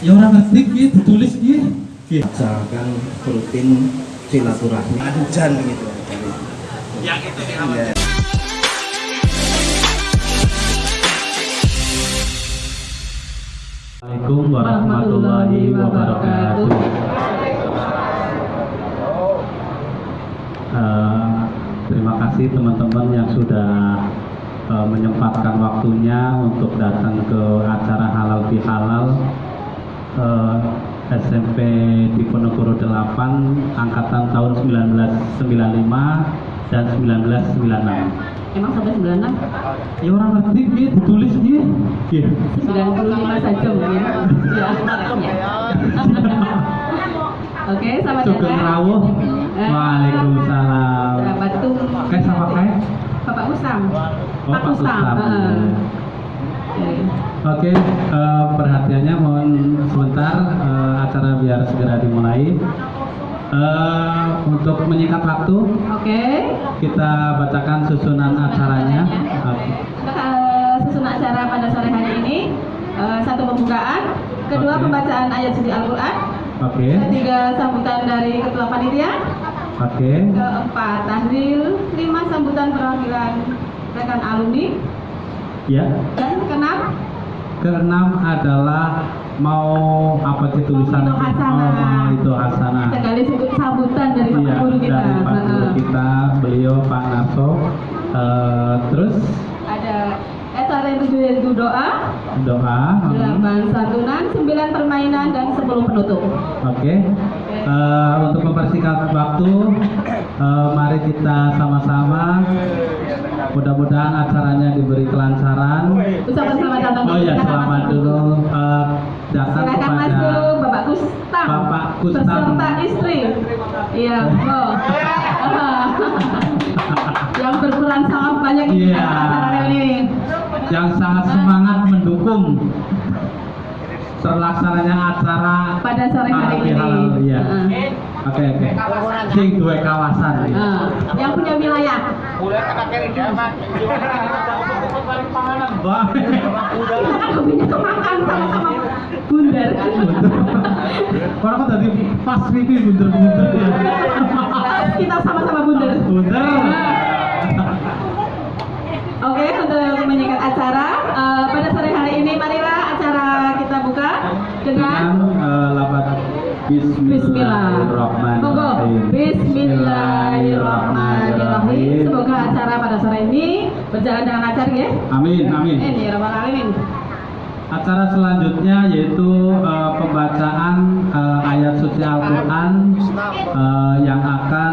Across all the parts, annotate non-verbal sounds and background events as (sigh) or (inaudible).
Ya orang ngerti ki ditulis ki. Ki. Misalkan rutin silaturahmi hujan gitu Yang itu ya. Assalamualaikum warahmatullahi wabarakatuh. Eh, terima kasih teman-teman yang sudah eh, menyempatkan waktunya untuk datang ke acara halal bihalal eh, SMP Diponegoro 8 angkatan tahun 1995 dan 1996. Emang sampai 96? Ya orang ngerti ki ditulis ki. Ki. 95 saja mungkin. Ya, ya. (laughs) Oke, selamat Sugeng datang. rawuh. Eh, Waalaikumsalam. Bapak Tum. Kayak sama kayak? Bapak Usam. Oh, Pak Usam. Usam. heeh. Oke. Oke, eh, perhatiannya mohon sebentar eh, acara biar segera dimulai. Eh, untuk menyingkat waktu, Oke. kita bacakan susunan acaranya. Untuk eh, susunan acara pada sore hari ini eh, satu pembukaan, kedua Oke. pembacaan ayat suci Al-Qur'an, Oke, ketiga sambutan dari ketua panitia, oke, keempat tahlil, lima sambutan perwakilan rekan alumni, ya. dan keenam Keenam adalah mau apa sih Hasanah. Oh, mau itu Hasanah. sekali sebut sambutan dari Iya, guru kita. dari Pak Guru kita, beliau Pak Narso. Eh, terus Ada etar yang tujuh doa, doa. hmm. delapan santunan, sembilan permainan dan sepuluh penutup. Oke. Eh, untuk mempersingkat waktu, eh, mari kita sama-sama. Mudah-mudahan acaranya diberi kelancaran. Ucapan selamat datang. Oh ya, selamat dulu eh, datang kepada masuk Bapak Kustam. Bapak Kustam. Beserta istri. Iya, oh. (laughs) (laughs) yang berperan sangat banyak di Iya. acara ini. yang sangat semangat mendukung terlaksananya acara Pada sore hari ini. Iya. Oke oke. Sing dua kawasan. ya. Nah, yang punya wilayah. Boleh kata kiri jaman. Wah. Aku punya kemakan sama-sama bundar. Orang kok tadi pas pipi bunter-bunter ya. Kita sama-sama bundar. Bunter. Oke, untuk menyingkat acara eh, pada sore hari ini, marilah acara kita buka Dengan dengan eh, lapan Bismillah. Bismillahirrahmanirrahim. Monggo. Acara ini berjalan dengan lancar ya. Amin amin. Amin ya rabbal alamin. Acara selanjutnya yaitu eh, pembacaan eh, ayat suci Al-Quran eh, yang akan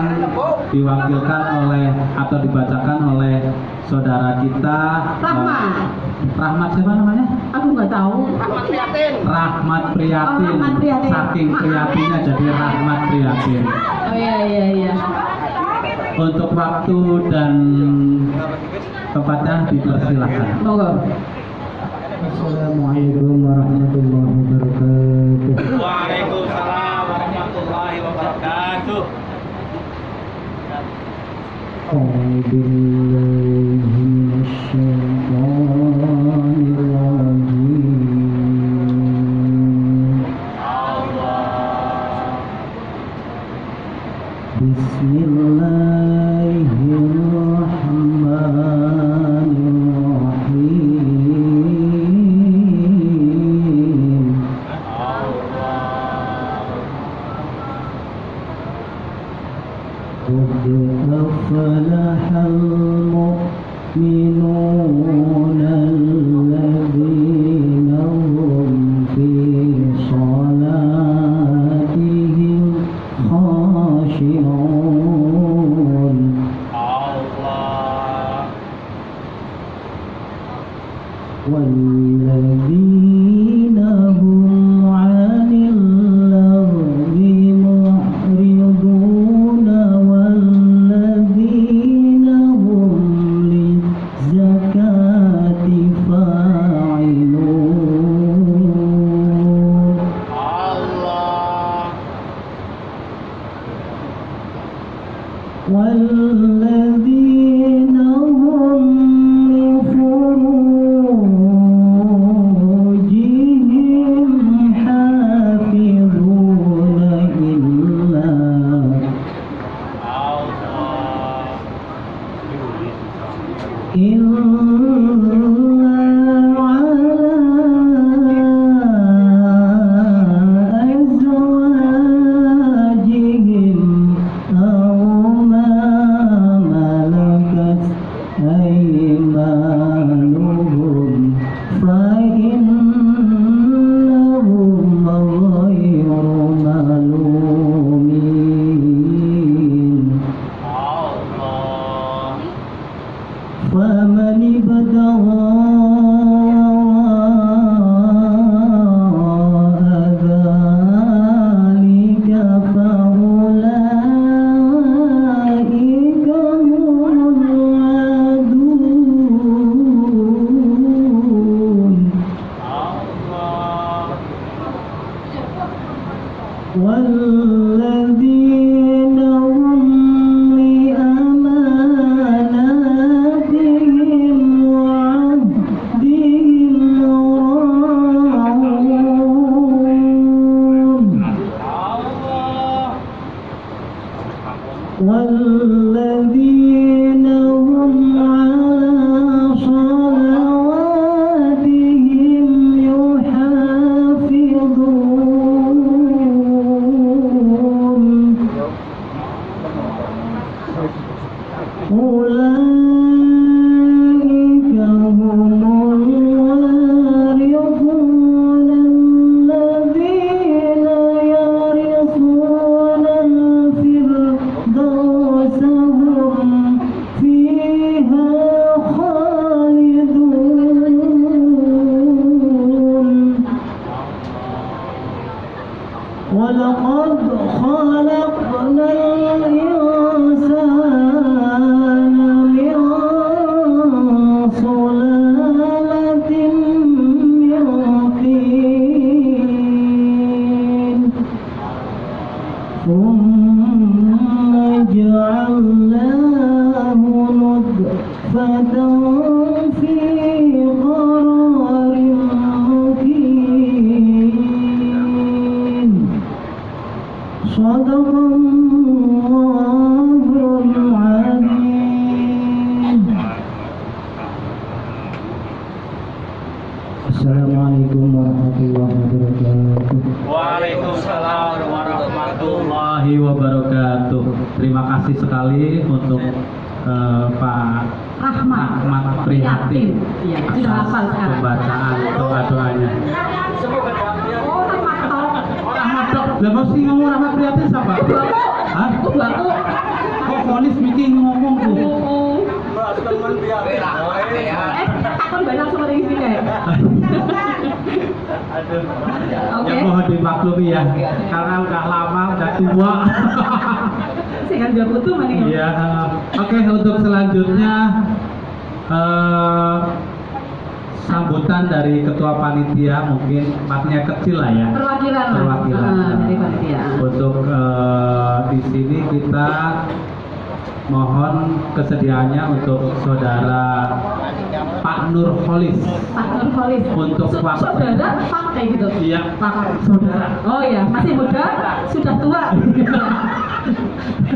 diwakilkan oleh atau dibacakan oleh saudara kita Rahmat. Rahmat siapa namanya? Aku nggak tahu. Rahmat Prihatin. Rahmat Priyatin. Oh, Rahmat Priyatin. Saking prihatinnya jadi Rahmat Priyatin. Oh iya iya iya. Untuk waktu dan tempatnya dipersilahkan. Monggo. Assalamualaikum warahmatullahi wabarakatuh Waalaikumsalam warahmatullahi wabarakatuh. قد أفلح المؤمنون الذين هم في صلاتهم خاشعون. والذين والذين فمن ابتغى فأولئك هم والذين kasih sekali untuk eh, Pak Rahmat. Ahmad Prihatin Iya, sudah hafal sekarang. pembacaan doa doanya. Oh, Rahmat toh. Ahmad dok, lah mesti ngomong Ahmad Prihatin siapa? Hah? Oh, baku. Kok polis bikin ngomong tuh? Oh. Eh, takon banyak sama ini kayak. Oke. Ya mohon dimaklumi ya, karena udah lama, udah tua. (laughs) Kan mana ya? Iya. Oke, untuk selanjutnya eh, sambutan dari ketua panitia mungkin maknya kecil lah ya. Perwakilan. Perwakilan. Ah, dari panitia. Untuk eh, di sini kita mohon kesediaannya untuk saudara Pak Nurholis. Pak Nurholis. Untuk Su- waktu. saudara Pak kayak gitu. Iya, Pak saudara. Oh iya, masih muda, sudah tua. (laughs)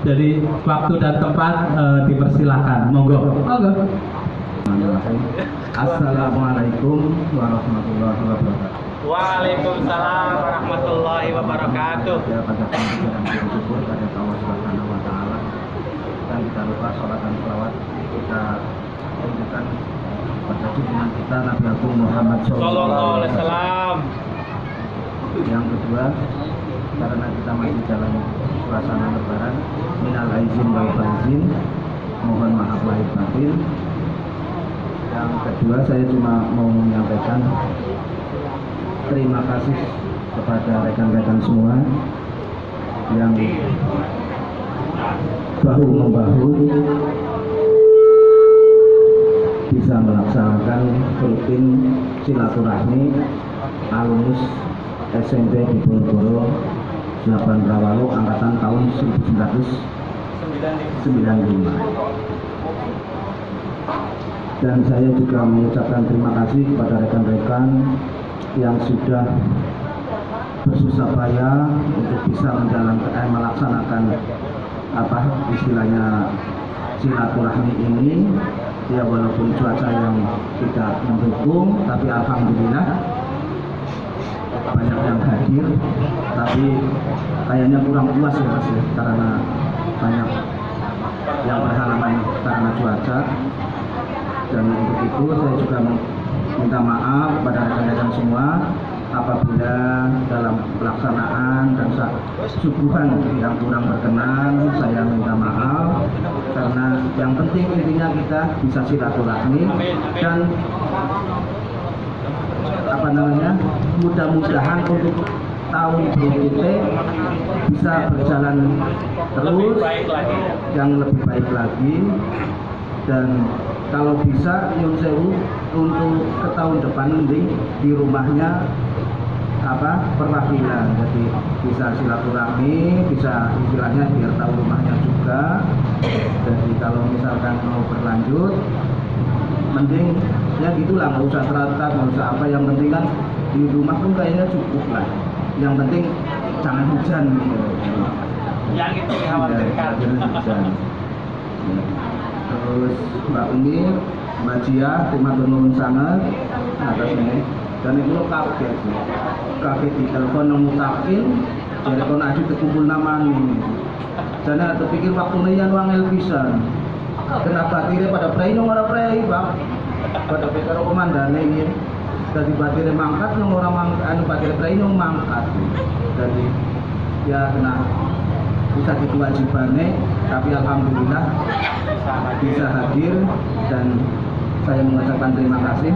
Jadi waktu dan tempat eh, dipersilakan. Monggo. Monggo. Assalamualaikum warahmatullahi wabarakatuh. Waalaikumsalam warahmatullahi wabarakatuh. Ya pada pembicaraan kita bersyukur pada Allah Subhanahu wa taala. Dan kita lupa sholat dan selawat kita tunjukkan pada junjungan kita Nabi Agung Muhammad Sallallahu alaihi wasallam. Yang kedua, karena kita masih dalam suasana lebaran, minal aizin wal faizin, mohon maaf lahir batin. Yang kedua, saya cuma mau menyampaikan terima kasih kepada rekan-rekan semua yang bahu membahu bisa melaksanakan rutin silaturahmi alumnus SMP di Ponorogo 8 Rawalu angkatan tahun 1995 dan saya juga mengucapkan terima kasih kepada rekan-rekan yang sudah bersusah payah untuk bisa menjalankan eh, melaksanakan apa istilahnya silaturahmi ini. Ya walaupun cuaca yang tidak mendukung tapi alhamdulillah banyak yang hadir tapi kayaknya kurang puas ya mas ya, karena banyak yang berhalangan karena cuaca. Dan untuk itu saya juga minta maaf kepada rekan-rekan semua apabila dalam pelaksanaan dan sa- suguhan yang kurang berkenan saya minta maaf. Karena yang penting intinya kita bisa silaturahmi dan apa namanya mudah-mudahan untuk tahun berikutnya bisa berjalan terus yang lebih baik lagi. Dan kalau bisa Yun Sewu untuk ke tahun depan mending di rumahnya apa perwakilan. Jadi bisa silaturahmi bisa istilahnya biar tahu rumahnya juga. Jadi kalau misalkan mau berlanjut mending ya gitulah nggak usah teratak nggak usah apa. Yang penting kan di rumah pun kayaknya cukup lah. Yang penting jangan hujan gitu. Yang itu dikhawatirkan. jangan hujan. Terus Mbak Umi Mbak Jia terima nuwun sangat atas ini. Dan itu lo kaget kaget di telepon ngutakin jadi kon aja terkumpul nama ini. Dan aku pikir waktu yang wangel pisan. Kenapa tidak pada prei nong ora prei bang. Pada pikir komandan ini jadi batirnya mangkat nong orang mangkat anu batirnya prei nong mangkat jadi ya kena bisa kewajibannya tapi alhamdulillah bisa hadir dan saya mengucapkan terima kasih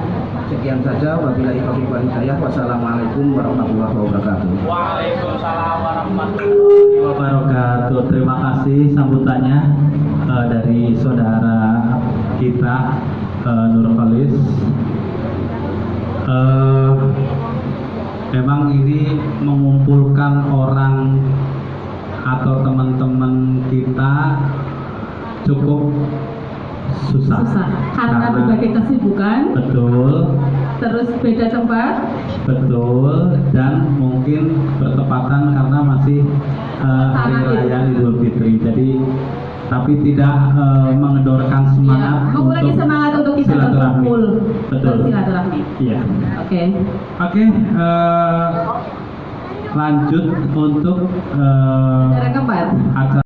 sekian saja wabillahi taufiq wal hidayah wassalamualaikum warahmatullahi wabarakatuh Waalaikumsalam warahmatullahi wabarakatuh. Terima kasih sambutannya eh, dari saudara kita eh, Nur Khalis. Eh, memang ini mengumpulkan orang atau teman-teman kita cukup susah. Susah. Karena berbagai kesibukan, betul terus beda tempat, Betul, dan mungkin bertepatan karena masih eh, hari raya Idul Fitri. Jadi, tapi tidak eh, mengendorkan semangat ya, untuk semangat untuk kita silaturahmi. berkumpul Betul. bersilaturahmi. Iya. Oke. Oke, eh, lanjut untuk eh, Cara keempat. acara